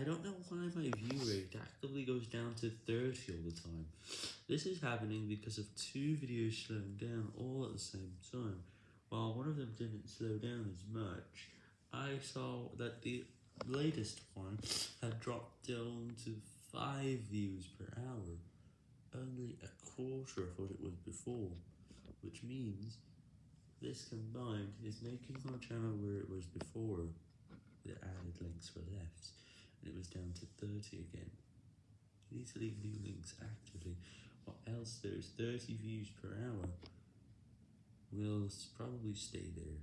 I don't know why my view rate actively goes down to 30 all the time. This is happening because of two videos slowing down all at the same time. While one of them didn't slow down as much, I saw that the latest one had dropped down to 5 views per hour, only a quarter of what it was before, which means this combined is making our channel where it was before the added links were left, down to 30 again. To leave new links actively, or else those 30 views per hour will probably stay there.